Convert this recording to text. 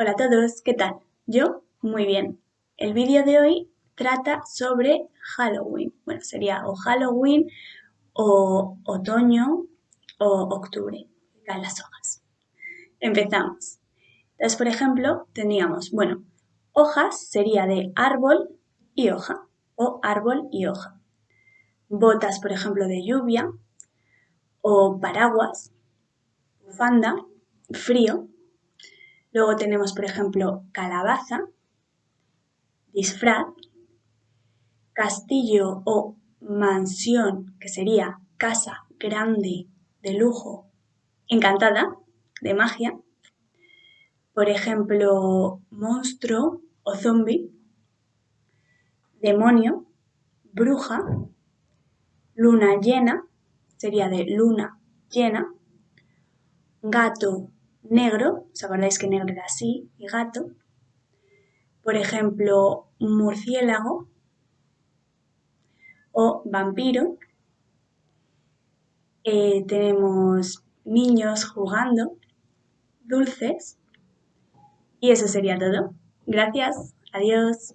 Hola a todos, ¿qué tal? Yo, muy bien. El vídeo de hoy trata sobre Halloween. Bueno, sería o Halloween o otoño o octubre. Caen las hojas. Empezamos. Entonces, por ejemplo, tendríamos, bueno, hojas sería de árbol y hoja o árbol y hoja. Botas, por ejemplo, de lluvia o paraguas, bufanda, frío. Luego tenemos, por ejemplo, calabaza, disfraz, castillo o mansión, que sería casa grande de lujo, encantada, de magia. Por ejemplo, monstruo o zombie, demonio, bruja, luna llena, sería de luna llena, gato negro, ¿os acordáis que negro era así? Y gato. Por ejemplo, murciélago o vampiro. Eh, tenemos niños jugando, dulces. Y eso sería todo. Gracias. Adiós.